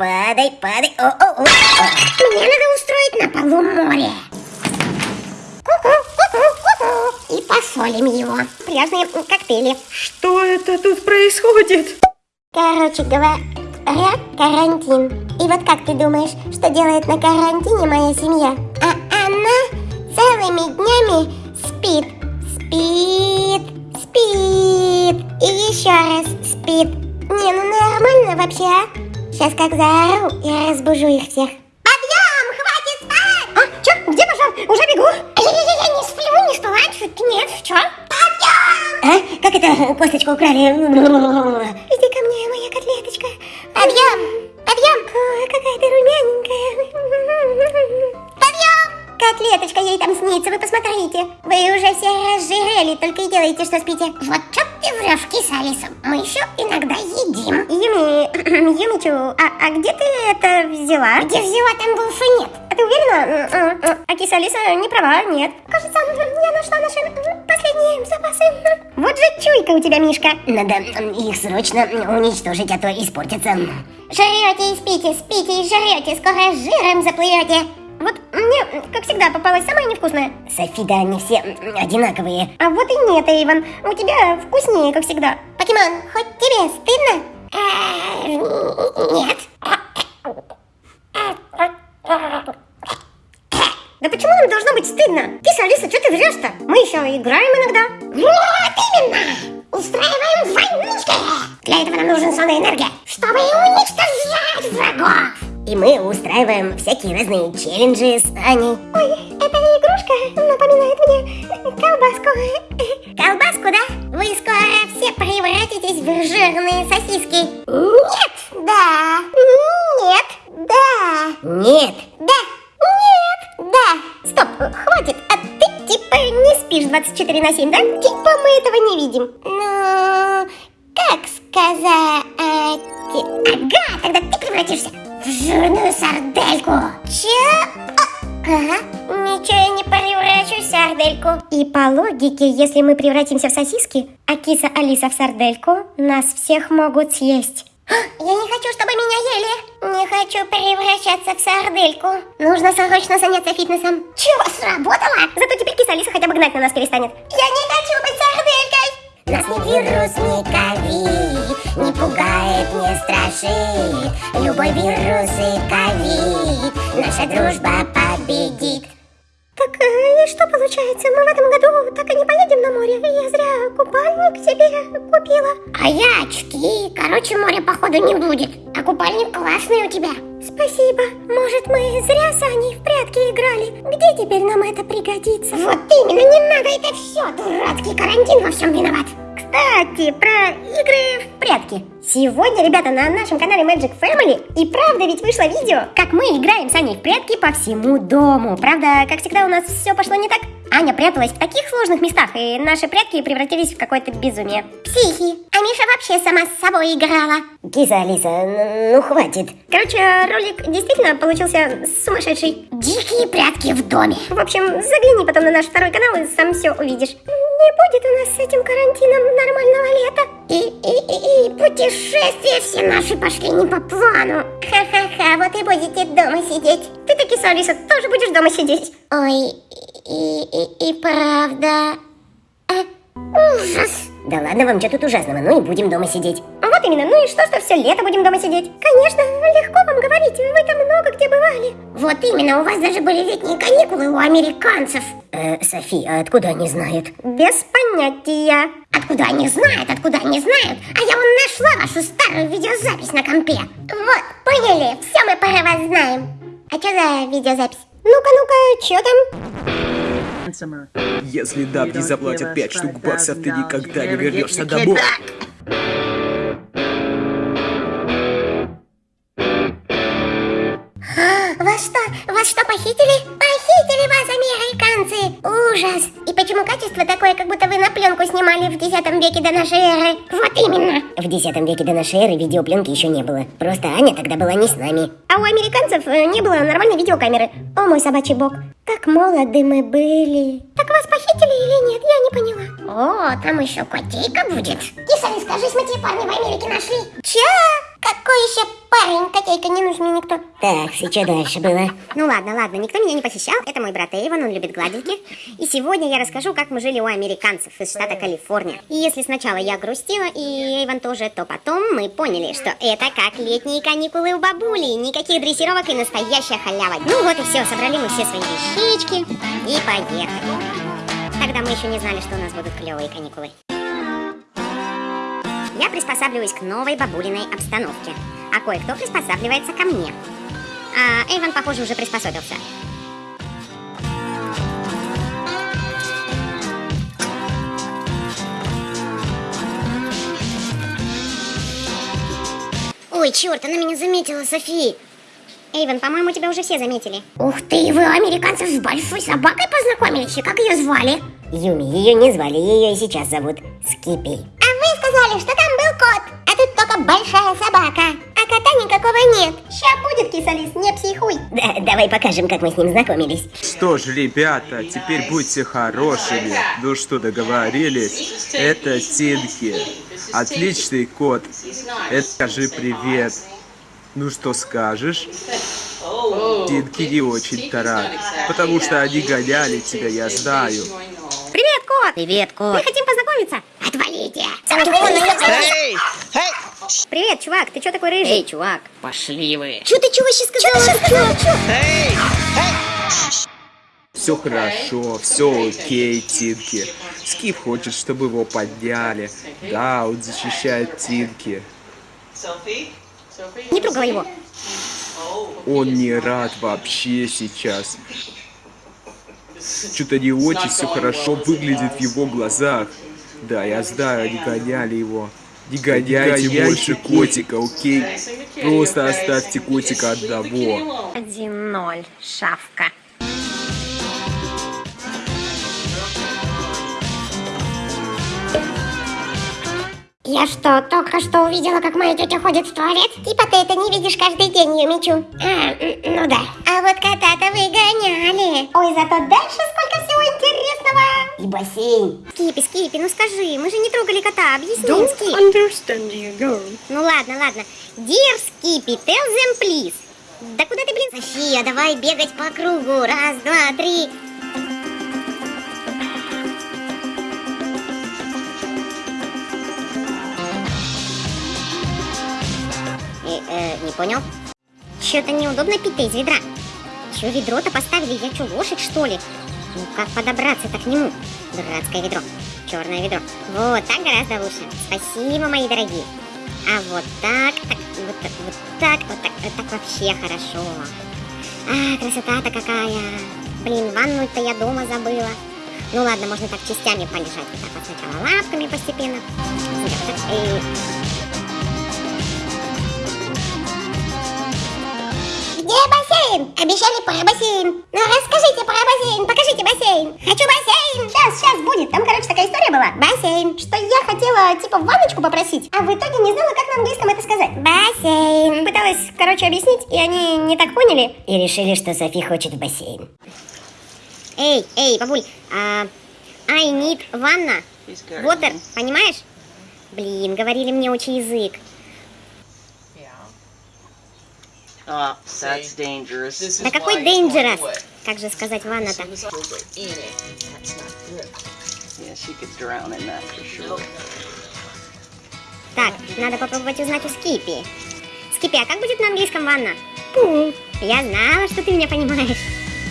падай, падай. О, о, о. Мне надо устроить на полу море. И посолим его. Пляжные коктейли. Что это тут происходит? Короче говоря, карантин. И вот как ты думаешь, что делает на карантине моя семья? А она целыми днями спит, спит, спит и еще раз спит. Не, ну нормально вообще, а? Сейчас как заору и разбужу их всех. Подъем, хватит спать! А, чё, где пошел? Уже бегу. Я не сплю, не спала, чуть нет, чё? Подъем! А? Как это косточку украли? Иди ко мне, моя котлеточка. Подъем! Подъем! Ой, какая ты румяненькая. Подъем! Котлеточка ей там снится, вы посмотрите. Вы уже все разжирели, только и делаете, что спите. Вот что ты врешь, киса Алиса. Мы еще иногда взяла? Где взяла, там больше нет. А ты уверена? А киса Алиса не права, нет. Кажется, я нашла наши последние запасы. Вот же чуйка у тебя, Мишка. Надо их срочно уничтожить, а то испортятся. Жрете и спите, спите и жрете, скоро жиром заплывете. Вот мне, как всегда, попалась самая невкусная. Софи, да они все одинаковые. А вот и нет, Эйвен. У тебя вкуснее, как всегда. Покемон, хоть тебе стыдно? Э, Нет. Да почему нам должно быть стыдно? Киса, Алиса, что ты врешь-то? Мы еще играем иногда. Вот именно! Устраиваем войнушки! Для этого нам нужна сонная энергия, чтобы уничтожать врагов. И мы устраиваем всякие разные челленджи с Аней. Ой, эта игрушка напоминает мне колбаску. Колбаску, да? Вы скоро все превратитесь в жирные сосиски. Ага, тогда ты превратишься в жирную сардельку. Че? Ага, ничего я не превращусь в сардельку. И по логике, если мы превратимся в сосиски, а киса Алиса в сардельку, нас всех могут съесть. Я не хочу, чтобы меня ели. Не хочу превращаться в сардельку. Нужно срочно заняться фитнесом. Чего, сработало? Зато теперь киса Алиса хотя бы гнать на нас перестанет. Я не страшит Любой вирус и ковид Наша дружба победит Так э, и что получается? Мы в этом году так и не поедем на море. Я зря купальник себе купила. А я очки. Короче, моря походу не будет. А купальник классный у тебя. Спасибо. Может, мы зря с Аней в прятки играли. Где теперь нам это пригодится? Вот именно, не надо это все. Дурацкий карантин во всем виноват. Кстати, про игры в прятки. Сегодня, ребята, на нашем канале Magic Family и правда ведь вышло видео, как мы играем с Аней в прятки по всему дому. Правда, как всегда, у нас все пошло не так. Аня пряталась в таких сложных местах, и наши прятки превратились в какое-то безумие. Психи. А Миша вообще сама с собой играла. Киса Алиса, ну хватит Короче, ролик действительно получился сумасшедший. Дикие прятки в доме. В общем, загляни потом на наш второй канал и сам все увидишь. Не будет у нас с этим карантином нормального лета. И, и, и, и путешествия все наши пошли не по плану. Ха-ха-ха, вот и будете дома сидеть. Ты таки, Алиса, тоже будешь дома сидеть. Ой, и, и, и правда... Э, ужас. Да ладно вам, что тут ужасного, ну и будем дома сидеть Вот именно, ну и что, что все лето будем дома сидеть? Конечно, легко вам говорить, вы там много где бывали. Вот именно, у вас даже были летние каникулы у американцев. э, Софи, а откуда они знают? Без понятия. Откуда они знают, откуда они знают? А я вон нашла вашу старую видеозапись на компе. Вот, поняли, все мы про вас знаем. А что за видеозапись? Ну-ка, ну-ка, что там? Если Даб не заплатят 5 штук баксов, ты никогда не вернешься домой. Вас что, вас что, похитили? Похитили вас, американцы! Ужас! И почему качество такое, как будто вы на пленку снимали в 10 веке до нашей эры? Вот именно! В X веке до нашей эры видеопленки еще не было Просто Аня тогда была не с нами А у американцев э, не было нормальной видеокамеры. О, мой собачий бог. Так молоды мы были. Так вас похитили или нет? Я не поняла. О, там еще котейка будет. Киса, не скажись, мы те парни в Америке нашли. Че? Какой еще парень? Котейка не нужен мне никто. Так, и что дальше было? Ну ладно, ладно, никто меня не похищал. Это мой брат Эйвен, он любит гладильки. И сегодня я расскажу, как мы жили у американцев из штата Калифорния. И если сначала я грустила, и Эйвен тоже, то потом мы поняли, что это как летние каникулы у бабули. Никаких дрессировок и настоящая халява. Ну вот и все, собрали мы все свои вещички и поехали. Тогда мы еще не знали, что у нас будут клевые каникулы. Я приспосабливаюсь к новой бабулиной обстановке, а кое-кто приспосабливается ко мне. А Эйвен, похоже, уже приспособился. Ой, черт, она меня заметила, Софи. Эйвен, по-моему, тебя уже все заметили. Ух ты, вы американцев с большой собакой познакомились? И как ее звали? Юми, ее не звали, ее и сейчас зовут Скипи. А вы сказали, что там был кот, а тут только большая собака. Кота никакого нет. Ща будет, кисалис, не психуй. Да, давай покажем, как мы с ним знакомились. Что ж, ребята, теперь будьте хорошими. Ну что, договорились? Это Тинки. Отличный кот. Это скажи привет. Ну что скажешь? Тинки не очень-то рад, потому что они гоняли тебя, я знаю. Привет, кот. Привет, кот. Мы хотим познакомиться. Отвалите! Привет, чувак, ты чё такой рыжий? Эй, чувак, пошли вы. Чё ты чего вообще сказала? Чё, чё? Все хорошо, все окей, Тинки. Скип хочет, чтобы его подняли. Да, он защищает Тинки. Не трогала его. Он не рад вообще сейчас. Что-то не очень все хорошо выглядит в его глазах. Да, я знаю, они гоняли его. Не гоняйте больше котика, окей? Просто оставьте котика одного. 1-0, шавка. Я что, только что увидела, как моя тетя ходит в туалет? Типа ты это не видишь каждый день, Юмичу. А, м, ну да. А вот кота-то вы гоняли. Ой, зато дальше сколько. И бассейн. Скипи, Скипи, ну скажи, мы же не трогали кота, объясни Don't Скип. understand you, girl. Ну ладно, ладно. Dear Скипи, tell them please. Да куда ты, блин? София, давай бегать по кругу. Раз, два, три. Э, э, не понял? Че-то неудобно пить-то из ведра. Че ведро-то поставили? Я что, лошадь, что ли? Ну как подобраться-то к нему? Дурацкое ведро. Черное ведро. Вот, так гораздо лучше. Спасибо, мои дорогие. А вот так, так, вот, так, вот так, вот так, вот так вообще хорошо. А, красота-то какая. Блин, ванну-то я дома забыла. Ну ладно, можно так частями полежать. Вот так вот сначала лапками постепенно. И Где бассейн? Обещали про бассейн. Ну расскажите про бассейн, покажите бассейн. Хочу бассейн. Сейчас, сейчас будет. Там, короче, такая история была. Бассейн. Что я хотела, типа, ванночку попросить, а в итоге не знала, как на английском это сказать. Бассейн. Пыталась, короче, объяснить, и они не так поняли. И решили, что Софи хочет в бассейн. Эй, эй, бабуль, а, I need ванна. Water, понимаешь? Блин, говорили мне учи язык. Oh, that's dangerous. Да какой dangerous? Как же сказать ванна-то? Yeah, she could drown in that for sure. Так, надо попробовать узнать у Скипи. Скипи, а как будет на английском ванна? Пул. Я знала, что ты меня понимаешь.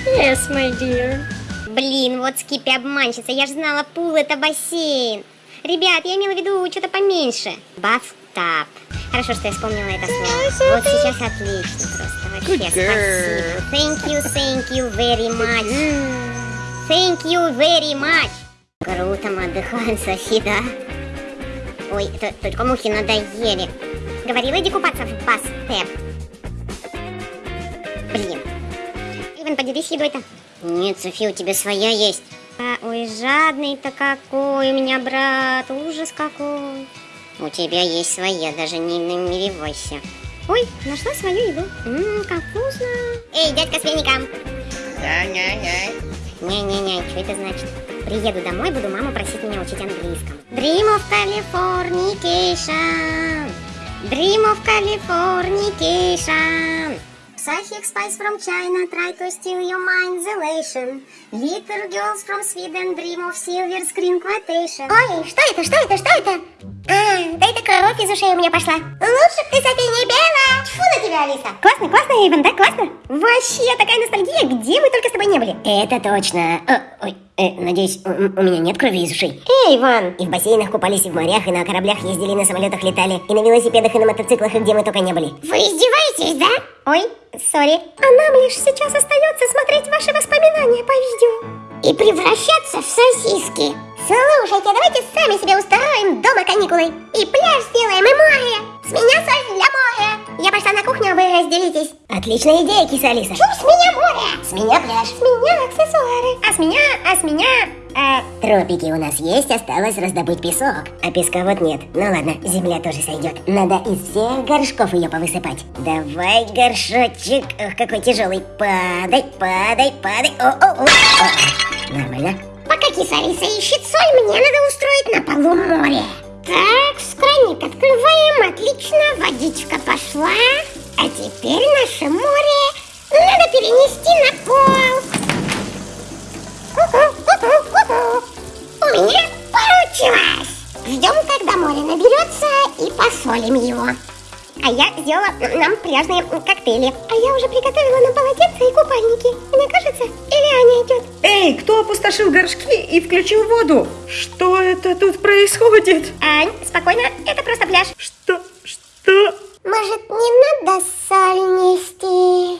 Yes, my dear. Блин, вот Скипи обманщица, я же знала, пул это бассейн. Ребят, я имела в виду что-то поменьше. Батhtub. Хорошо, что я вспомнила это слово. Вот сейчас отлично просто. Вообще, Good girl. спасибо. Thank you, thank you very much. Thank you very much. Круто мы отдыхаем, Софи, да? Ой, т- только мухи надоели. Говорила, иди купаться в бастеп. Блин. Иван, поделись едой-то. Нет, Софи, у тебя своя есть. А, ой, жадный-то какой у меня брат, ужас какой. У тебя есть своя, даже не намеревайся. Ой, нашла свою еду. Ммм, как вкусно. Эй, дядька с веником. Не-не-не, что это значит? Приеду домой, буду маму просить меня учить английскому. Dream of Californication. Dream of Californication. Psychic spies from China try to steal your mind's elation. Little girls from Sweden dream of silver screen quotation. Ой, что это, что это, что это? А, да это кровь из ушей у меня пошла. Лучше б ты, София, не пела. Тьфу на тебя, Алиса. Классно, классно, Эйвен, да, классно? Вообще, такая ностальгия, где мы только с тобой не были. Это точно. О, ой, э, надеюсь, у, у меня нет крови из ушей. Эй, Иван. И в бассейнах купались, и в морях, и на кораблях ездили, и на самолетах летали, и на велосипедах, и на мотоциклах, и где мы только не были. Вы издеваетесь, да? Ой, сори. А нам лишь сейчас остается смотреть ваши воспоминания по видео. И превращаться в сосиски. Слушайте, давайте сами себе устроим дома каникулы. И пляж сделаем, и море. С меня соль для моря. Я пошла на кухню, а вы разделитесь. Отличная идея, киса Алиса. Фу, с меня море. С меня пляж. С меня аксессуары. А с меня, а с меня... э, Тропики у нас есть, осталось раздобыть песок. А песка вот нет. Ну ладно, земля тоже сойдет. Надо из всех горшков ее повысыпать. Давай, горшочек. Ох, какой тяжелый. Падай, падай, падай. О, о, о. О, Нормально. Пока киса Алиса ищет соль, мне надо устроить на полу море. Так, скранник открываем, отлично, водичка пошла. А теперь наше море надо перенести на пол. У меня получилось. Ждем, когда море наберется и посолим его. А я сделала нам пляжные коктейли. А я уже приготовила нам полотенца и купальники. Мне кажется, или Аня идет? Эй, кто опустошил горшки и включил воду? Что это тут происходит? Ань, спокойно, это просто пляж. Что? Что? Может, не надо соль нести?